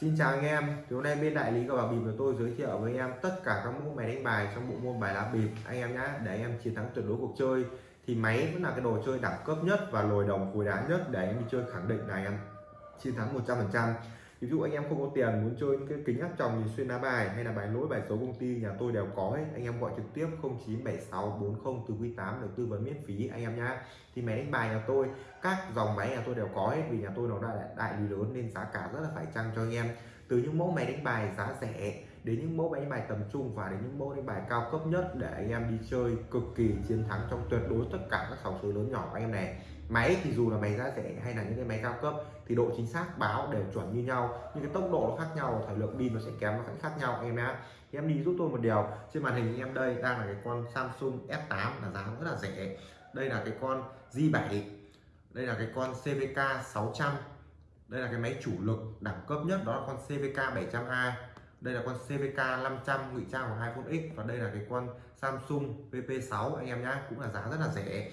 Xin chào anh em, thì hôm nay bên đại lý cờ bạc bịp của tôi giới thiệu với anh em tất cả các mẫu máy đánh bài trong bộ môn bài lá bịp. Anh em nhé để anh em chiến thắng tuyệt đối cuộc chơi thì máy vẫn là cái đồ chơi đẳng cấp nhất và lồi đồng cùi đá nhất để anh em đi chơi khẳng định là anh em chiến thắng 100% ví dụ anh em không có tiền muốn chơi những cái kính áp tròng nhìn xuyên lá bài hay là bài lỗi bài số công ty nhà tôi đều có hết anh em gọi trực tiếp 097640 từ quý 8 được tư vấn miễn phí anh em nhá. Thì máy đánh bài nhà tôi các dòng máy nhà tôi đều có hết vì nhà tôi nó đại, đại lý lớn nên giá cả rất là phải chăng cho anh em. Từ những mẫu máy đánh bài giá rẻ đến những mẫu máy đánh bài tầm trung và đến những mẫu đánh bài cao cấp nhất để anh em đi chơi cực kỳ chiến thắng trong tuyệt đối tất cả các sòng số lớn nhỏ của anh em này máy thì dù là máy giá rẻ hay là những cái máy cao cấp, thì độ chính xác báo đều chuẩn như nhau. Nhưng cái tốc độ nó khác nhau, thời lượng pin nó sẽ kém, nó sẽ khác nhau, em nhé thì em đi giúp tôi một điều. Trên màn hình em đây đang là cái con Samsung S8 là giá rất là rẻ. Đây là cái con J7 đây là cái con CVK 600 đây là cái máy chủ lực đẳng cấp nhất, đó là con CVK 720 đây là con CVK 500 ngụy trang của iPhone X. Và đây là cái con Samsung VP6 anh em nhé cũng là giá rất là rẻ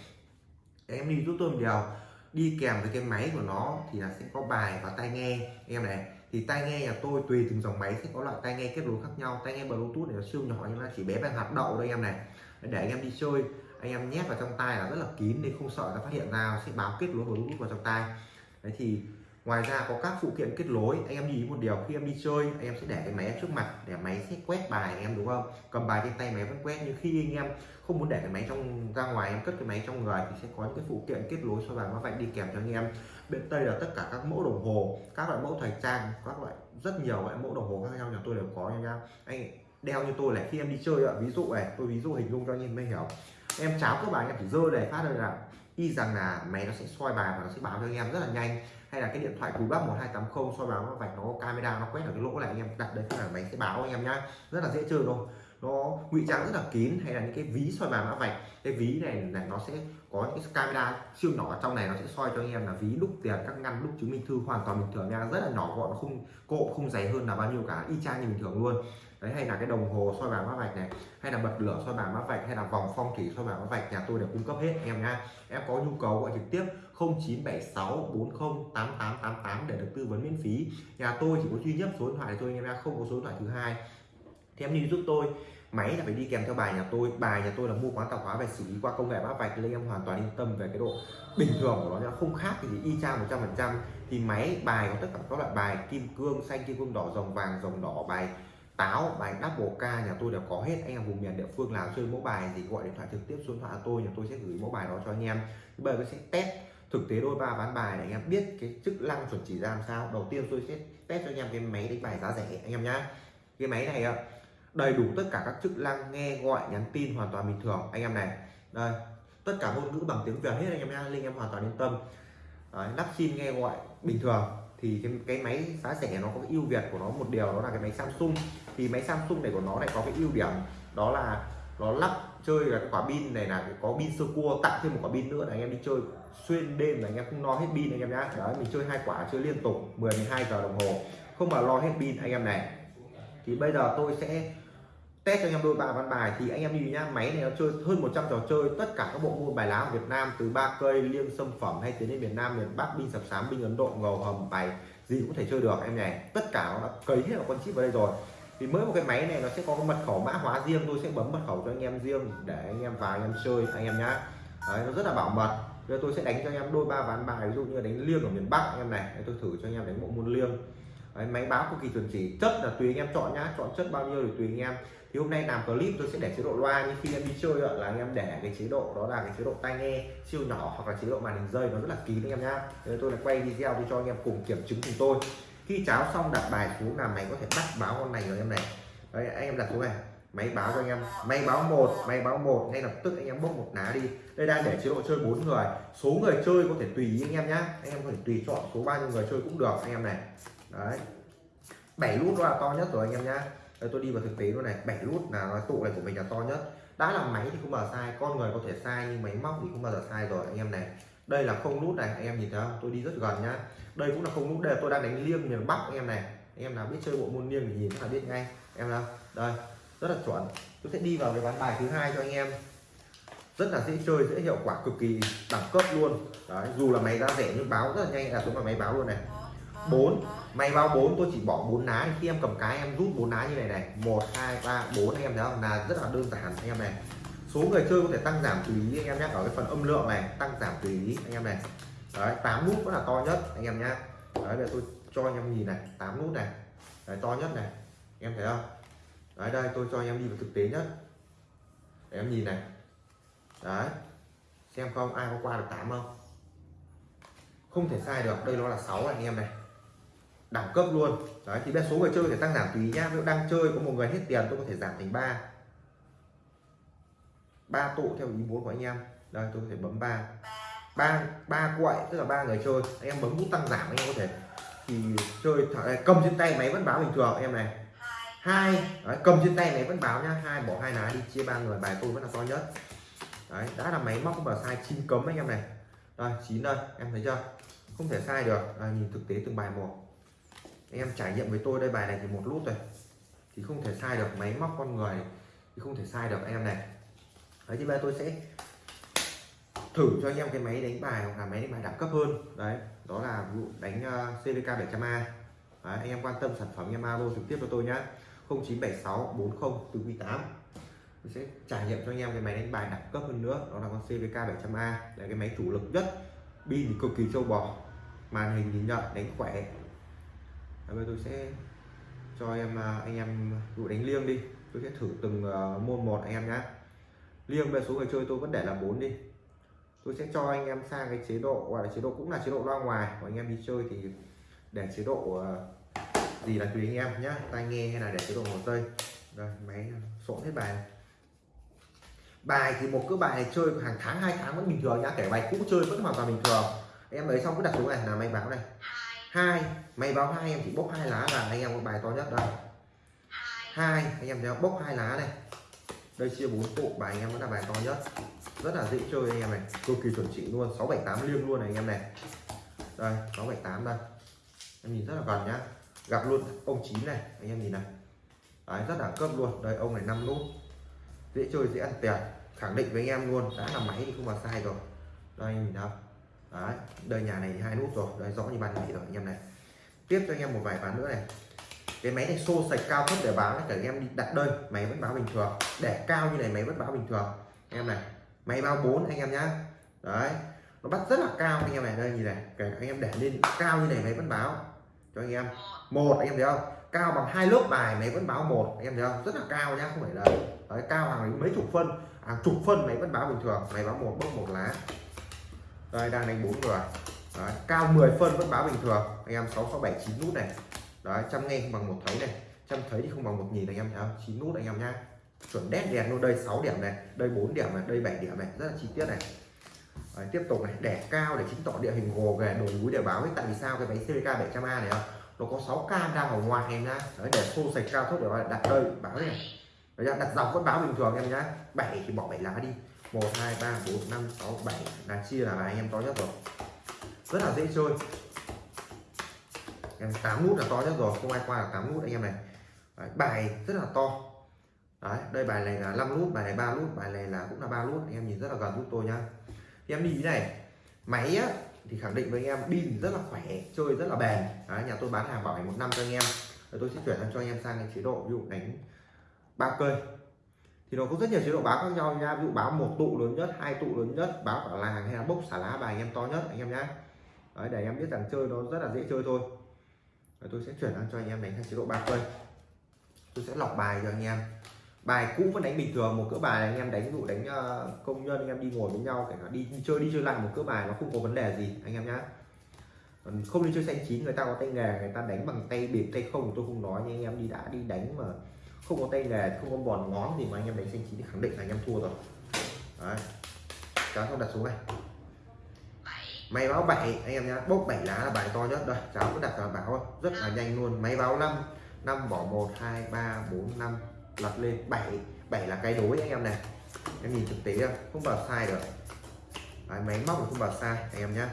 em đi giúp tôi một điều. Đi kèm với cái máy của nó thì là sẽ có bài và tai nghe. Em này? Thì tai nghe nhà tôi tùy từng dòng máy sẽ có loại tai nghe kết nối khác nhau. Tai nghe bluetooth này nó siêu nhỏ nhưng mà chỉ bé bằng hạt đậu thôi em này. Để anh em đi chơi, anh em nhét vào trong tai là rất là kín nên không sợ nó phát hiện ra. Sẽ báo kết nối bluetooth vào trong tai. Đấy thì ngoài ra có các phụ kiện kết nối. Anh em nhìn một điều, khi em đi chơi, anh em sẽ để cái máy trước mặt, để máy sẽ quét bài anh em, đúng không? Cầm bài trên tay máy vẫn quét, nhưng khi anh em không muốn để cái máy trong, ra ngoài, em cất cái máy trong người thì sẽ có những cái phụ kiện kết nối so bài nó vạch đi kèm cho anh em. Bên tây là tất cả các mẫu đồng hồ, các loại mẫu thời trang, các loại rất nhiều loại mẫu đồng hồ khác nhau nhà tôi đều có anh em anh đeo như tôi là khi em đi chơi ạ, ví dụ này, tôi ví dụ hình dung cho anh em mới hiểu. Em cháo các bài em chỉ rơi để phát đây là y rằng là máy nó sẽ soi bài và nó sẽ báo cho anh em rất là nhanh hay là cái điện thoại cùi bắp 1280 soi báo nó vạch nó có camera nó quét ở cái lỗ này anh em. Đặt đấy là máy sẽ báo anh em nhá. Rất là dễ chơi thôi. Nó ngụy trang rất là kín hay là những cái ví soi bài mã vạch. Cái ví này này nó sẽ có những cái camera siêu nhỏ trong này nó sẽ soi cho anh em là ví đúc tiền, các ngăn đúc chứng minh thư hoàn toàn bình thường nha. Rất là nhỏ gọn không cộ không dày hơn là bao nhiêu cả. Y chang như bình thường luôn. Đấy, hay là cái đồng hồ soi bài mã vạch này, hay là bật lửa soi bài mã vạch, hay là vòng phong thủy soi bài mã vạch, nhà tôi đều cung cấp hết em nha em có nhu cầu gọi trực tiếp 0976 40 8888 để được tư vấn miễn phí. Nhà tôi chỉ có duy nhất số điện thoại thôi anh em ra không có số điện thoại thứ hai. Thì em đi giúp tôi. Máy là phải đi kèm theo bài nhà tôi. Bài nhà tôi là mua quán tạp hóa về xử lý qua công nghệ mã vạch nên em hoàn toàn yên tâm về cái độ bình thường của nó không khác gì y chang 100 phần trăm. Thì máy, bài có tất cả các loại bài, kim cương, xanh, kim cương đỏ, rồng vàng, rồng đỏ, bài táo, bài double k nhà tôi đều có hết. Anh em vùng miền địa phương nào chơi mẫu bài gì gọi điện thoại trực tiếp xuống điện thoại tôi, nhà tôi sẽ gửi mẫu bài đó cho anh em. Bây giờ tôi sẽ test thực tế đôi ba ván bài để anh em biết cái chức năng chuẩn chỉ ra làm sao. Đầu tiên tôi sẽ test cho anh em cái máy đánh bài giá rẻ anh em nhá. Cái máy này đầy đủ tất cả các chức năng nghe gọi nhắn tin hoàn toàn bình thường anh em này. Đây tất cả ngôn ngữ bằng tiếng việt hết anh em nhá linh em hoàn toàn yên tâm. Đấy, lắp sim nghe gọi bình thường. Thì cái, cái máy giá rẻ nó có cái ưu việt của nó một điều đó là cái máy Samsung. Thì máy Samsung này của nó lại có cái ưu điểm đó là nó lắp chơi là cái quả pin này là có pin sơ cua tặng thêm một quả pin nữa là anh em đi chơi xuyên đêm là anh em không lo hết pin anh em nhá. Đấy mình chơi hai quả chơi liên tục 10 12 giờ đồng hồ. Không mà lo hết pin anh em này. Thì bây giờ tôi sẽ test cho anh em đôi ba ván bài. Thì anh em nhìn nhá máy này nó chơi hơn 100 trò chơi. Tất cả các bộ môn bài lá ở Việt Nam từ ba cây liêng sâm phẩm hay tiến đến miền Nam miền Bắc binh sập sám binh Ấn Độ ngầu hầm bài gì cũng thể chơi được em này. Tất cả nó đã cấy hết vào con chip vào đây rồi. Thì mới một cái máy này nó sẽ có cái mật khẩu mã hóa riêng. Tôi sẽ bấm mật khẩu cho anh em riêng để anh em vào anh em chơi anh em nhá. Đấy, nó rất là bảo mật giờ tôi sẽ đánh cho anh em đôi ba ván bài ví dụ như đánh liêng ở miền Bắc anh em này tôi thử cho anh em đánh bộ môn liêng. Đấy, máy báo cực kỳ chuẩn chỉ chất là tùy anh em chọn nhá chọn chất bao nhiêu thì tùy anh em. Thì hôm nay làm clip tôi sẽ để chế độ loa nhưng khi em đi chơi là anh em để cái chế độ đó là cái chế độ tai nghe siêu nhỏ hoặc là chế độ màn hình rơi nó rất là kín anh em nhá. Nên tôi là quay video để cho anh em cùng kiểm chứng cùng tôi. Khi cháo xong đặt bài xuống là mày có thể bắt báo con này rồi em này. Đấy anh em đặt xuống này máy báo cho anh em. Máy báo một máy báo một. Ngay lập tức anh em bốc một lá đi. Đây đang để chế độ chơi bốn người. Số người chơi có thể tùy ý anh em nhé, anh em có thể tùy chọn số bao nhiêu người chơi cũng được anh em này. Đấy. Bảy nút là to nhất rồi anh em nhá. Đây tôi đi vào thực tế luôn này. Bảy nút là nói tụ này của mình là to nhất. Đã là máy thì không bao giờ sai. Con người có thể sai nhưng máy móc thì không bao giờ sai rồi anh em này. Đây là không nút này anh em nhìn thấy không? Tôi đi rất gần nhá. Đây cũng là không nút đây là tôi đang đánh liêng miền bắc anh em này. Anh em nào biết chơi bộ môn liêng thì nhìn là biết ngay. Em nào? Đây rất là chuẩn. Tôi sẽ đi vào cái ván bài thứ hai cho anh em. Rất là dễ chơi, dễ hiệu quả, cực kỳ đẳng cấp luôn. Đấy, dù là máy ra rẻ nhưng báo rất là nhanh là xuống vào máy báo luôn này. 4 máy báo 4 tôi chỉ bỏ bốn lá. Khi em cầm cái, em rút bốn lá như này này. Một, hai, ba, bốn anh em thấy không? Là rất là đơn giản, anh em này. Số người chơi có thể tăng giảm tùy ý, anh em nhé ở cái phần âm lượng này, tăng giảm tùy ý, anh em này. Đấy 8 nút vẫn là to nhất, anh em nhé đấy bây giờ tôi cho anh em nhìn này. 8 nút này. Đấy, to nhất này. Em thấy không? Đấy, đây, tôi cho anh em đi vào thực tế nhất. Để em nhìn này. Đấy. Xem không, ai có qua được 8 không? Không thể sai được, đây nó là 6 anh em này. Đẳng cấp luôn. Đấy, thì bây số người chơi để tăng giảm tùy nhá. Nếu đang chơi có một người hết tiền, tôi có thể giảm thành 3 ba tụ theo ý muốn của anh em. Đây, tôi có thể bấm ba. Ba ba quậy, tức là ba người chơi. Anh em bấm nút tăng giảm, anh em có thể. Thì chơi cầm trên tay máy vẫn báo bình thường, em này hai. Đấy, cầm trên tay máy vẫn báo nhá. Hai bỏ hai lá đi chia ba người bài tôi vẫn là to nhất. Đấy đã là máy móc mà sai chín cấm anh em này. Rồi chín đây em thấy chưa? Không thể sai được. À, nhìn thực tế từng bài một. Anh em trải nghiệm với tôi đây bài này thì một lút rồi. Thì không thể sai được máy móc con người thì không thể sai được anh em này. Đấy thì bây giờ tôi sẽ thử cho anh em cái máy đánh bài hoặc là máy đánh bài đẳng cấp hơn. Đấy đó là vụ đánh uh, CVK 700A đấy, anh em quan tâm sản phẩm anh em alo trực tiếp cho tôi nhé. 0976 40 từ 18 tôi sẽ trải nghiệm cho anh em cái máy đánh bài đẳng cấp hơn nữa, đó là con CVK 700A là cái máy chủ lực nhất, pin thì cực kỳ trâu bò, màn hình nhìn nhận, đánh khỏe. Bây giờ tôi sẽ cho em à, anh em dụ đánh liêng đi. Tôi sẽ thử từng à, môn một anh em nhé liêng về số người chơi tôi vẫn để là 4 đi. Tôi sẽ cho anh em sang cái chế độ, gọi là chế độ, cũng là chế độ loa ngoài của anh em đi chơi thì để chế độ à, gì là tùy anh em nhé tai nghe hay là để chế độ hồ tây rồi, máy ờ, sộn hết bài. Bài thì một cái bài này chơi hàng tháng, hai tháng vẫn bình thường nhá. Kể bài cũ chơi vẫn hoàn toàn bình thường. Em lấy xong cứ đặt xuống này. Là máy báo này. Hai. Máy báo hai, em chỉ bốc hai lá là anh em có bài to nhất đây. Hai. Anh em thấy bốc hai lá này. Đây, chia bốn tụ bài anh em vẫn là bài to nhất. Rất là dễ chơi anh em này. Cực kỳ chuẩn chỉnh luôn. 678 liêng luôn này anh em này. Đây 678 đây. Em nhìn rất là gần nhá gặp luôn. Ông chín này anh em nhìn này. Đấy, rất đẳng cấp luôn. Đây ông này năm nút. Dễ chơi dễ ăn tiền. Khẳng định với anh em luôn đã là máy thì không mà sai rồi. Đây anh nhìn đâu đấy đây nhà này hai nút rồi. Đây rõ như ban ngày rồi anh em này. Tiếp cho anh em một vài ván nữa này. Cái máy này xô sạch cao thấp để báo cả anh em đi đặt đơn máy vẫn báo bình thường. Để cao như này máy vẫn báo bình thường. Anh em này máy báo 4 anh em nhá. Đấy nó bắt rất là cao anh em này. Đây nhìn này kể anh em để lên cao như này máy vẫn báo cho anh em. Một anh em thấy không? Cao bằng hai lớp bài máy vẫn báo một. Anh em thấy không? Rất là cao nhá không phải là đấy, cao hàng mấy chục phân. Hàng chục phân máy vẫn báo bình thường. Máy báo một bốc một lá. Đây đang đánh bốn người. Đấy, cao 10 phân vẫn báo bình thường. Anh em sáu sáu bảy chín nút này. Đấy trăm nghe không bằng một thấy này. Trăm thấy thì không bằng một nhìn anh em thấy không chín nút anh em nhá. Chuẩn đét đèn luôn. Đây 6 điểm này. Đây 4 điểm này. Đây 7 điểm này. Rất là chi tiết này. Đấy, tiếp tục này đẻ cao để chứng tỏ địa hình gồ ghề đồi núi để báo ấy tại vì sao cái máy CVK 700A này không? Nó có 6 cam đang ở ngoài em nhá. Đấy, để xô sạch cao thấp để đặt đây báo này. Đấy, đặt dọc vẫn báo bình thường em nhá. 7 thì bỏ 7 lá đi. 1 2 3 4 5 6 7 là chia là anh em to nhất rồi. Rất là dễ chơi. Em 8 nút là to nhất rồi không ai qua là 8 nút anh em này. Đấy, bài rất là to. Đấy, đây bài này là 5 nút bài này 3 nút bài này là cũng là 3 nút. Anh em nhìn rất là gần giúp tôi nhá thì em đi thế này. Máy á, thì khẳng định với anh em pin rất là khỏe chơi rất là bền. Đấy, nhà tôi bán hàng bảo hành một năm cho anh em. Rồi tôi sẽ chuyển sang cho anh em sang cái chế độ ví dụ đánh ba cây. Thì nó có rất nhiều chế độ báo khác nhau nha. Ví dụ báo một tụ lớn nhất hai tụ lớn nhất báo cả làng hay là bốc xả lá bài anh em to nhất anh em nhá. Đấy, để em biết rằng chơi nó rất là dễ chơi thôi. Rồi tôi sẽ chuyển sang cho anh em đánh sang chế độ ba cây. Tôi sẽ lọc bài cho anh em bài cũ vẫn đánh bình thường một cỡ bài anh em đánh ví dụ đánh uh, công nhân anh em đi ngồi với nhau kể cả đi, đi chơi đi chơi lại một cỡ bài nó không có vấn đề gì anh em nhá. Không đi chơi xanh chín người ta có tay nghề người ta đánh bằng tay bịp tay không tôi không nói nhưng anh em đi đã đi đánh mà không có tay nghề không có bòn ngón thì mà anh em đánh xanh chín thì khẳng định là anh em thua rồi. Đấy. Cháu không đặt xuống này. Máy báo 7 anh em nhá. Bốc 7 lá là bài to nhất đây cháu cứ đặt vào báo rất là nhanh luôn. Máy báo 5 5 bỏ 1 2 3 4 5 lật lên. 7 7 là cái đối anh em này. Em nhìn thực tế không? Không bảo sai được. Đấy, máy móc không bảo sai anh em nhé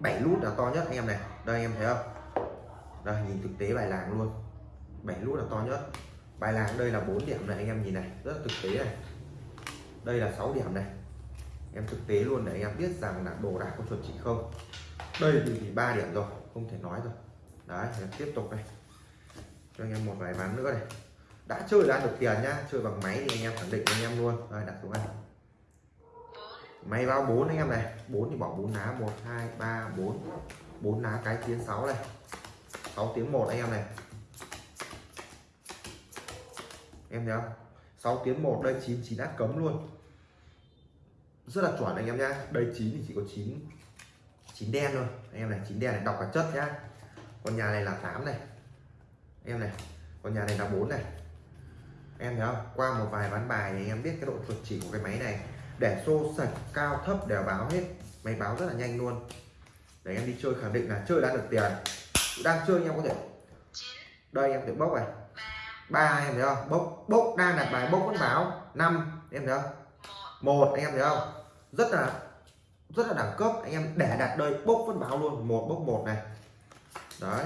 7 nút là to nhất anh em này. Đây anh em thấy không? Đây nhìn thực tế bài làng luôn. 7 nút là to nhất. Bài làng đây là 4 điểm này anh em nhìn này. Rất là thực tế này. Đây là 6 điểm này. Em thực tế luôn để anh em biết rằng là đồ đạc có chuẩn chỉ không. Đây thì, ba điểm rồi không thể nói rồi. Đấy tiếp tục này cho anh em một vài ván nữa này đã chơi đã được tiền nhá, chơi bằng máy thì anh em khẳng định anh em luôn. Rồi đặt xuống này máy bao 4 anh em này 4 thì bỏ 4 lá 1 2 3 4 4 lá cái tiếng 6 này. 6 tiếng 1 anh em này. Em thấy không? 6 tiếng 1 đây 9 9 đã cấm luôn. Rất là chuẩn anh em nhá. Đây 9 thì chỉ có 9 9 đen thôi. Anh em này 9 đen này, đọc cả chất nhá. Con nhà này là 8 này. Em này, con nhà này là 4 này em thấy không? Qua một vài ván bài thì em biết cái độ chuẩn chỉ của cái máy này. Để xô sạch, cao, thấp đều báo hết. Máy báo rất là nhanh luôn. Để em đi chơi khẳng định là chơi đã được tiền. Đang chơi anh em có thể đây, em có thể bốc này. Ba, em thấy không? Bốc bốc đang đặt bài, bốc vẫn báo. Năm, em thấy không? Một, anh em thấy không? Rất là rất là đẳng cấp. Anh em để đặt đây, bốc vẫn báo luôn. Một, bốc một này. Đấy.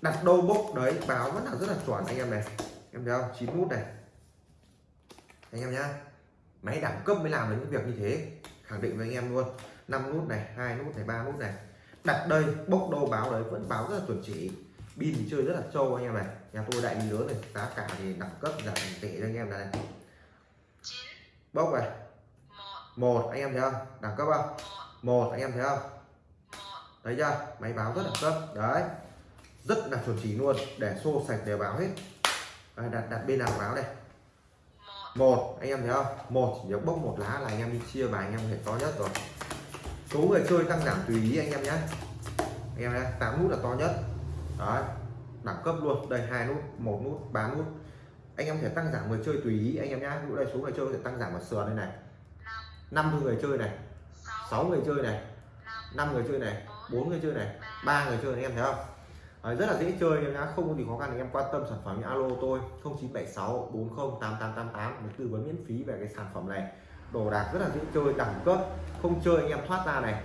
Đặt đâu bốc đấy, báo vẫn là rất là chuẩn, anh em này em thấy không chín nút này. Anh em nhá. Máy đẳng cấp mới làm được những việc như thế. Khẳng định với anh em luôn. 5 nút này, hai nút này, ba nút này. Đặt đây, bốc đồ báo đấy, vẫn báo rất là chuẩn chỉ. Pin thì chơi rất là trâu anh em này. Nhà tôi đại lý lớn này, giá cả thì đẳng cấp giảm tệ cho anh em này bốc này. Một, anh em thấy không? Đẳng cấp không? Một, anh em thấy không? Thấy chưa? Máy báo rất là cấp. Đấy. Rất là chuẩn chỉ luôn. Để xô sạch đều báo hết đây, đặt đặt bên nào báo này một. Anh em thấy không? Một chỉ bốc một lá là anh em đi chia bài anh em thể to nhất rồi. Số người chơi tăng giảm tùy ý anh em nhé anh em nhé tám nút là to nhất. Đấy đẳng cấp luôn. Đây hai nút một nút ba nút. Anh em thể tăng giảm người chơi tùy ý anh em nhá. Ví đây số người chơi có thể tăng giảm ở sườn đây này. Năm. Người chơi này. Sáu. Người chơi này. Năm. Người chơi này. Bốn người chơi này. Ba người chơi này, anh em thấy không Đấy, rất là dễ chơi em nhá. Không có gì khó khăn thì em quan tâm sản phẩm alo tôi 0976 40 8888 để tư vấn miễn phí về cái sản phẩm này. Đồ đạc rất là dễ chơi đẳng cấp không chơi anh em thoát ra này.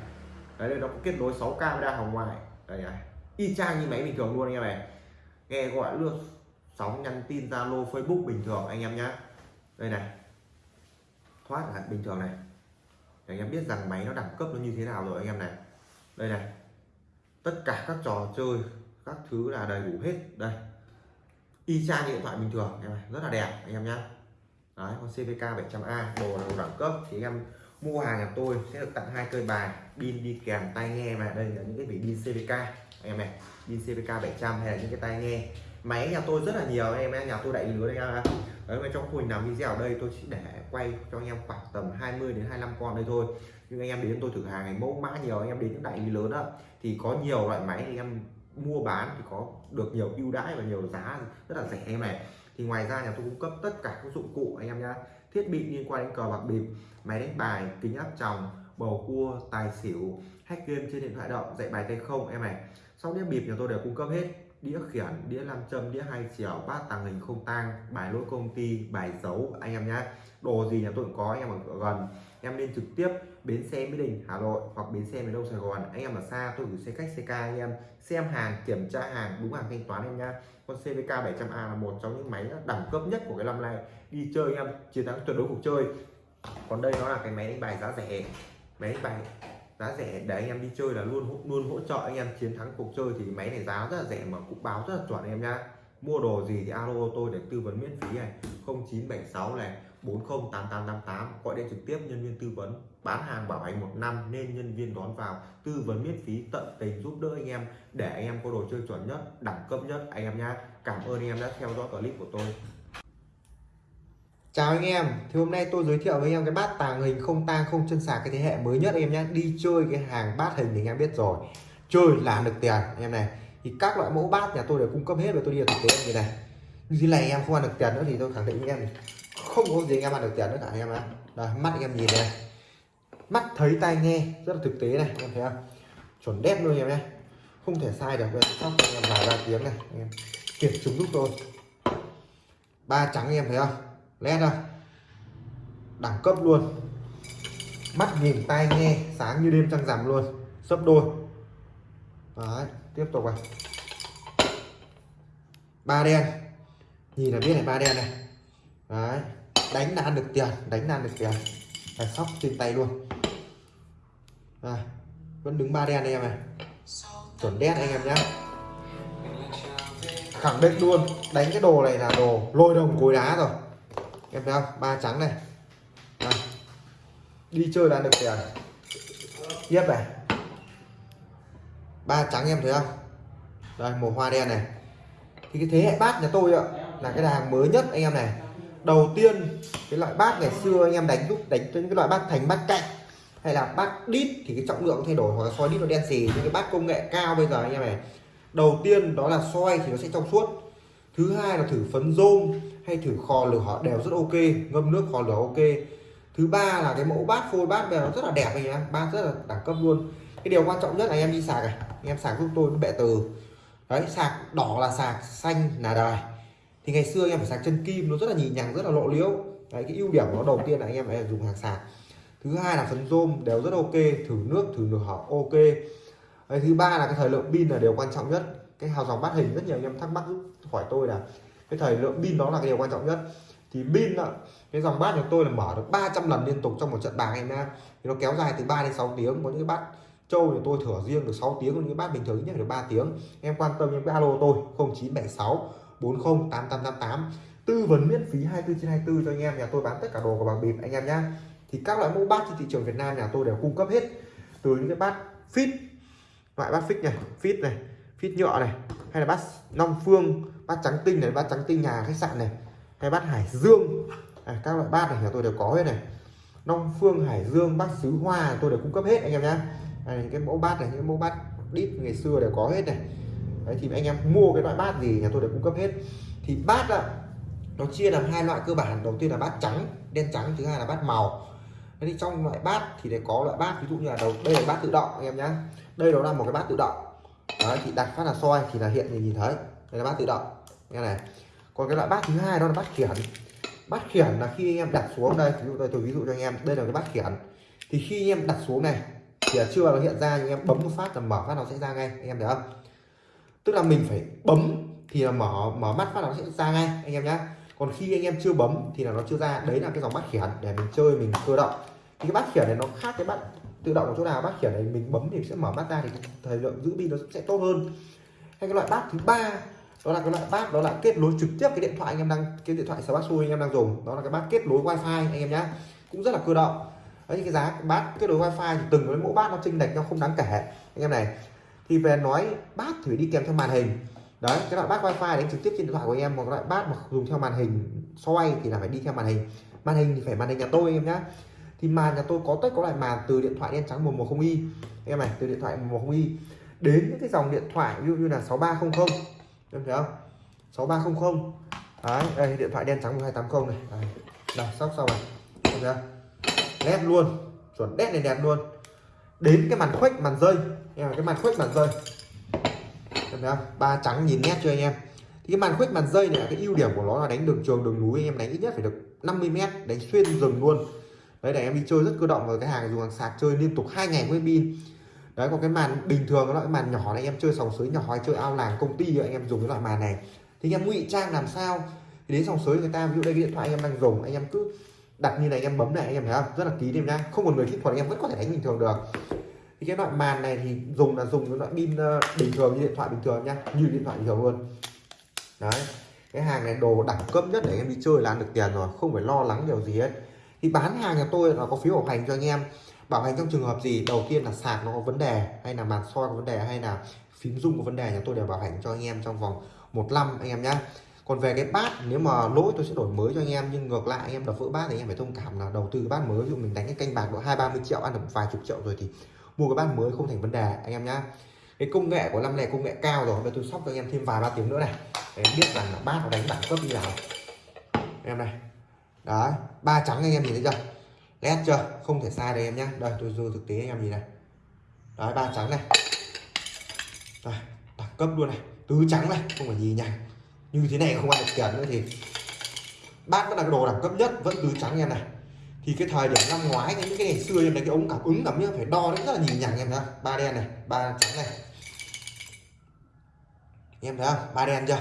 Đấy đây nó có kết nối 6 camera hồng ngoại đây này y chang như máy bình thường luôn anh em này. Nghe gọi luôn sóng nhắn tin zalo facebook bình thường anh em nhá. Đây này thoát là bình thường này. Để anh em biết rằng máy nó đẳng cấp nó như thế nào rồi anh em này. Đây này tất cả các trò chơi các thứ là đầy đủ hết. Đây, y chang điện thoại bình thường. Em này rất là đẹp, anh em nhá. Đấy, con CVK 700A đồ là đồ đẳng cấp. Thì em mua hàng nhà tôi sẽ được tặng hai cây bài, pin đi kèm tai nghe mà. Đây là những cái pin CVK anh em này, pin CVK 700 hay là những cái tai nghe. Máy nhà tôi rất là nhiều anh em nhà tôi đại lý lứa anh em đấy, mà trong khung làm video ở đây tôi chỉ để quay cho anh em khoảng tầm 20 đến 25 con đây thôi. Nhưng anh em đến tôi thử hàng này mẫu mã nhiều, anh em đến những đại lý lớn đó. Thì có nhiều loại máy thì em mua bán thì có được nhiều ưu đãi và nhiều giá rất là rẻ em này. Thì ngoài ra nhà tôi cung cấp tất cả các dụng cụ anh em nhá. Thiết bị liên quan đến cờ bạc bịp, máy đánh bài, kính áp tròng, bầu cua, tài xỉu, hack game trên điện thoại động, dạy bài tay không em này. Sau đĩa bịp nhà tôi đều cung cấp hết. Đĩa khiển, đĩa nam châm, đĩa hai chiều bát tàng hình không tang, bài lỗi công ty, bài giấu anh em nhá. Đồ gì nhà tôi cũng có, anh em ở gần em nên trực tiếp bến xe mỹ đình, hà nội hoặc bến xe miền đông sài gòn. Anh em ở xa, tôi gửi xe khách ck anh em. Xem hàng, kiểm tra hàng, đúng hàng thanh toán em nha. con cvk 700a là một trong những máy đẳng cấp nhất của cái năm nay. Đi chơi em, chiến thắng tuyệt đối cuộc chơi. Còn đây nó là cái máy đánh bài giá rẻ. Máy đánh bài giá rẻ để anh em đi chơi là luôn luôn hỗ trợ anh em chiến thắng cuộc chơi. Thì máy này giá rất là rẻ mà cũng báo rất là chuẩn anh em nhá mua đồ gì thì alo tôi để tư vấn miễn phí này. 0976 này 408888 gọi điện trực tiếp nhân viên tư vấn. Bán hàng bảo hành một năm nên nhân viên đón vào. Tư vấn miễn phí tận tình giúp đỡ anh em để anh em có đồ chơi chuẩn nhất đẳng cấp nhất. Anh em nhá cảm ơn anh em đã theo dõi clip của tôi. Chào anh em, thì hôm nay tôi giới thiệu với anh em cái bát tàng hình không tang không chân sạc cái thế hệ mới nhất. Em nhé Đi chơi cái hàng bát hình thì anh em biết rồi. Chơi là được tiền anh em này. Thì các loại mẫu bát nhà tôi đều cung cấp hết và tôi đi thực tế. Như này. Như này em không ăn được tiền nữa thì tôi khẳng định với em Không có gì em ăn được tiền nữa cả anh em ạ. Đây, mắt anh em nhìn này. Mắt thấy tai nghe rất là thực tế này em thấy không? Chuẩn đét luôn em nhé. Không thể sai được Đây, sóc anh em vài ba tiếng này anh em Kiểm chứng giúp tôi. Ba trắng anh em thấy không? Led không, đẳng cấp luôn. Mắt nhìn tai nghe sáng như đêm trăng rằm luôn. Sấp đôi. Đấy tiếp tục này ba đen. Nhìn là biết này, ba đen này. Đấy. Đánh là ăn được tiền, đánh là ăn được tiền. Phải sóc trên tay luôn. À vẫn đứng ba đen anh em này. Chuẩn đen anh em nhé khẳng định luôn. Đánh cái đồ này là đồ lôi đồng cối đá rồi. Em thấy không? Ba trắng này. À. đi chơi là được tiền. Tiếp này ba trắng em thấy không? Đây, màu hoa đen này. Thì cái thế hệ bát nhà tôi ạ, là cái đàn mới nhất anh em này. Đầu tiên, cái loại bát ngày xưa anh em đánh lúc đánh trên cái loại bát thành bát cạnh, hay là bát đít thì cái trọng lượng thay đổi, hoặc là soi đít nó đen xì nhưng cái bát công nghệ cao bây giờ anh em này. Đầu tiên đó là soi thì nó sẽ trong suốt. Thứ hai là thử phấn rôm, hay thử kho lửa họ đều rất ok, ngâm nước kho lửa ok. Thứ ba là cái mẫu bát phôi bát bây giờ nó rất là đẹp anh em, bát rất là đẳng cấp luôn. Cái điều quan trọng nhất là anh em đi sạc này anh em sạc giúp tôi cái bệ từ. Đấy sạc đỏ là sạc xanh là đài. Thì ngày xưa anh em phải sạc chân kim nó rất là nhì nhằng rất là lộ liễu. Đấy cái ưu điểm của nó đầu tiên là anh em phải dùng hàng sạc. Thứ hai là phấn rôm đều rất ok thử nước thử nửa họ ok. Đấy, thứ ba là cái thời lượng pin là điều quan trọng nhất. Cái hào dòng bát hình rất nhiều anh em thắc mắc hỏi tôi là cái thời lượng pin đó là cái điều quan trọng nhất. Thì pin cái dòng bát của tôi là mở được 300 lần liên tục trong một trận bạc em thì nó kéo dài từ 3 đến 6 tiếng có những cái bát trâu thì tôi thửa riêng được 6 tiếng còn những bát bình thường nhất được 3 tiếng. Em quan tâm em cái alo tôi 0976 40 8888 tư vấn miễn phí 24 trên 24 cho anh em nhà tôi bán tất cả đồ của bạc bịp anh em nhé thì các loại mẫu bát trên thị trường Việt Nam nhà tôi đều cung cấp hết. Từ những cái bát fit loại bát fit này fit này fit nhựa này hay là bát long phương bát trắng tinh này bát trắng tinh nhà khách sạn này hay bát hải dương. À, các loại bát này nhà tôi đều có hết này. Long phương hải dương bát sứ hoa tôi đều cung cấp hết anh em nhé những cái mẫu bát này những mẫu bát đít ngày xưa đều có hết này. Đấy thì anh em mua cái loại bát gì nhà tôi đều cung cấp hết. Thì bát ạ nó chia làm hai loại cơ bản. Đầu tiên là bát trắng đen trắng thứ hai là bát màu. Thế thì trong loại bát thì để có loại bát ví dụ như là đầu đây là bát tự động anh em nhé đây đó là một cái bát tự động. Đấy, thì đặt phát là soi thì là hiện thì nhìn thấy. Đây là bát tự động. Nghe này. Còn cái loại bát thứ hai đó là bát khiển. Bát khiển là khi anh em đặt xuống đây ví dụ đây tôi ví dụ cho anh em đây là cái bát khiển. Thì khi anh em đặt xuống này thì là chưa nó hiện ra, nhưng em bấm một phát là mở phát nó sẽ ra ngay. Anh em thấy không? Tức là mình phải bấm thì là mở mở mắt phát nó sẽ ra ngay, anh em nhé còn khi anh em chưa bấm thì là nó chưa ra. Đấy là cái dòng bát khiển để mình chơi, mình cơ động. Thì cái bát khiển này nó khác cái bát tự động ở chỗ nào? Bát khiển này mình bấm thì sẽ mở mắt ra thì thời lượng giữ pin nó sẽ tốt hơn. Hay cái loại bát thứ ba, đó là cái loại bát, đó là kết nối trực tiếp cái điện thoại anh em đang, cái điện thoại Smartphone anh em đang dùng. Đó là cái bát kết nối wifi, anh em nhé cũng rất là cơ động đấy cái giá bát kết nối wifi thì từng cái mẫu bát nó chênh lệch nhau không đáng kể. Anh em này thì về nói bát thì đi kèm theo màn hình. Đấy cái loại bát wifi đánh trực tiếp trên điện thoại của em một loại bát mà dùng theo màn hình xoay thì là phải đi theo màn hình. Màn hình thì phải màn hình nhà tôi em nhá. Thì màn nhà tôi có tất có loại màn từ điện thoại đen trắng 110 y em này từ điện thoại 110 y đến những cái dòng điện thoại ví dụ như là 6300 em thấy không? 6300 đấy đây điện thoại đen trắng 1280 này. Đây, đây sóc xong rồi. Em thấy không? Led luôn. Chuẩn đét này đẹp luôn. Đến cái màn khuếch, màn rơi. Em cái màn khuếch, màn rơi. Em thấy không? Ba trắng nhìn nét cho anh em? Thì cái màn khuếch, màn rơi này cái ưu điểm của nó là đánh đường trường, đường núi. Anh em đánh ít nhất phải được 50 mét, đánh xuyên rừng luôn. Đấy, để em đi chơi rất cơ động và cái hàng dùng hàng sạc chơi liên tục hai ngày với pin. Đấy còn cái màn bình thường nó cái màn nhỏ này em chơi sòng sới nhỏ hay chơi ao làng, công ty anh em dùng cái loại màn này. Thì anh em ngụy trang làm sao? Thì đến sòng sới người ta, ví dụ đây cái điện thoại anh em đang dùng, anh em cứ đặt như này anh em bấm này, anh em thấy không? Rất là kín em nhá. Không còn người kỹ thuật anh em vẫn có thể đánh bình thường được. Thì cái loại màn này thì dùng là dùng cái loại pin ờ, bình thường như điện thoại bình thường nhá. Như điện thoại bình thường luôn. Đấy. Cái hàng này đồ đẳng cấp nhất để em đi chơi là ăn được tiền rồi, không phải lo lắng điều gì hết. Thì bán hàng nhà tôi là có phiếu bảo hành cho anh em. Bảo hành trong trường hợp gì? Đầu tiên là sạc nó có vấn đề, hay là màn soi có vấn đề, hay là phím rung có vấn đề, nhà tôi đều bảo hành cho anh em trong vòng một năm anh em nhé còn về cái bát, nếu mà lỗi tôi sẽ đổi mới cho anh em, nhưng ngược lại anh em đập vỡ bát thì anh em phải thông cảm là đầu tư bát mới. Ví dụ mình đánh cái canh bạc độ hai, ba mươi triệu, ăn được vài chục triệu rồi thì mua cái bát mới không thành vấn đề, anh em nhá. Cái công nghệ của năm này công nghệ cao rồi, bây tôi sóc cho anh em thêm vài ba tiếng nữa này. Để biết rằng là bát nó đánh đẳng cấp như nào em này. Đấy, ba trắng anh em nhìn thấy chưa? Nét chưa? Không thể sai đây em nhá. Đây, tôi dư thực tế anh em nhìn này. Đấy, ba trắng này. Đẳng cấp luôn này. Tứ trắng này, không phải gì nhỉ như thế này không ăn được tiền nữa thì bát vẫn là cái đồ đẳng cấp nhất, vẫn tứ trắng em này. Thì cái thời điểm năm ngoái, những cái ngày xưa em này cái ống cảm ứng cảm như phải đo rất là nhìn nhằng em nhá. Ba đen này, ba trắng này. Em thấy không? Ba đen chưa?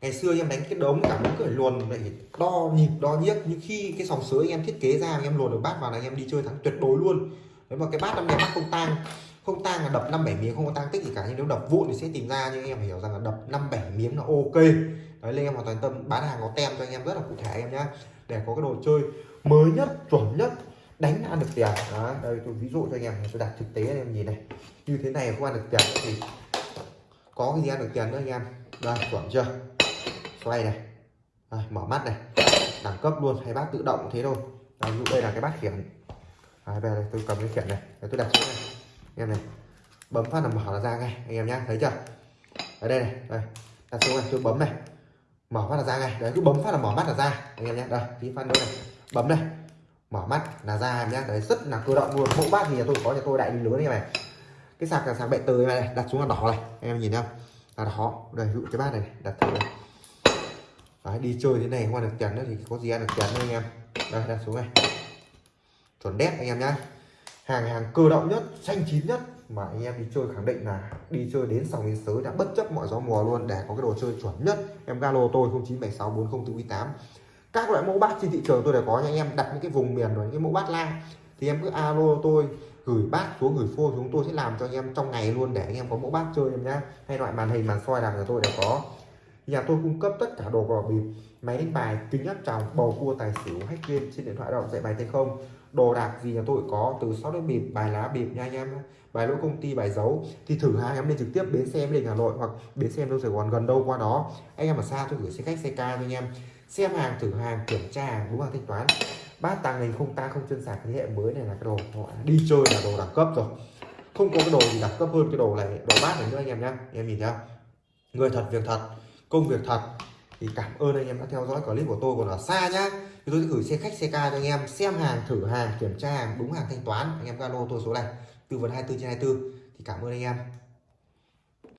Ngày xưa em đánh cái đống cảm ứng cởi luồn lại đo nhịp, đo nhiếc. Nhưng khi cái sòng sới em thiết kế ra em luồn được bát vào là em đi chơi thắng tuyệt đối luôn. Đấy, mà cái bát năm này bát không tang không tang là đập năm bảy miếng không có tang tích gì cả. Nhưng nếu đập vụn thì sẽ tìm ra nhưng em phải hiểu rằng là đập năm bảy miếng là ok. Đấy lên em hoàn toàn tâm bán hàng có tem cho anh em rất là cụ thể anh em nhá. Để có cái đồ chơi mới nhất chuẩn nhất đánh ăn được tiền. Đó đây tôi ví dụ cho anh em tôi đặt thực tế anh em nhìn này. Như thế này không ăn được tiền thì có cái gì ăn được tiền nữa anh em? Đây chuẩn chưa? Xoay này. Đây, mở mắt này. Đẳng cấp luôn hay bát tự động thế thôi. Đây, ví dụ đây là cái bát khiển. Đây, về đây tôi cầm cái khiển này. Đây, tôi đặt xuống này anh em này bấm phát là mở ra ngay anh em nhá thấy chưa? Ở đây này đây đặt xuống này tôi bấm này. Mở phát là ra ngay đấy cứ bấm phát là mở mắt là ra anh em nhé đây tí phát nữa này bấm này. Mở mắt là ra em nhé đấy rất là cơ động luôn. Mẫu bát thì nhà tôi có nhà tôi đại lý lớn như này. Cái sạc là sạc bệ từ này đặt xuống là đỏ này anh em nhìn không? Là đỏ đây dụ cái bát này đặt thử này. Đấy, đi chơi thế này không ăn được tiền nữa thì có gì ăn được tiền nữa anh em. Đây đặt xuống này. Chuẩn đét anh em nhá hàng hàng cơ động nhất, xanh chín nhất. Mà anh em đi chơi khẳng định là đi chơi đến sòng đến sới đã bất chấp mọi gió mùa luôn. Để có cái đồ chơi chuẩn nhất, em galo tôi 09764048 các loại mẫu bát trên thị trường tôi đều có nha anh em. Đặt những cái vùng miền rồi những cái mẫu bát la thì em cứ alo tôi, gửi bát xuống, gửi phô chúng tôi sẽ làm cho anh em trong ngày luôn để anh em có mẫu bát chơi em nhá. Hay loại màn hình, màn soi làm nhà tôi đều có nhà tôi cung cấp tất cả đồ cờ bịp, máy đánh bài, kính áp tròng, bầu cua, tài xỉu, hack game trên điện thoại động, dạy bài tay không. Đồ đạc gì nhà tôi có, từ sáu đến bịp, bài lá bịp nha anh em bài lỗi công ty, bài giấu. Thì thử hai em lên trực tiếp bến xe em lên hà nội, hoặc bến xe em đâu sài gòn, gần đâu qua đó. Anh em ở xa tôi gửi xe khách, xe ca cho anh em. Xem hàng, thử hàng, kiểm tra hàng, đúng hàng thanh toán. Bát tàng hình không ta không chân sạc, thế hệ mới này là cái đồ họ. Đi chơi là đồ đẳng cấp rồi. Không có cái đồ gì đẳng cấp hơn cái đồ này, đồ bát này nữa anh em nhá. Em nhìn thấy người thật, việc thật công việc thật. Thì cảm ơn anh em đã theo dõi clip của tôi còn ở xa nhá. Thì tôi sẽ gửi xe khách, xe ca cho anh em, xem hàng, thử hàng, kiểm tra hàng, đúng hàng thanh toán. Anh em zalo tôi số này. Tư vấn 24 trên 24 thì cảm ơn anh em.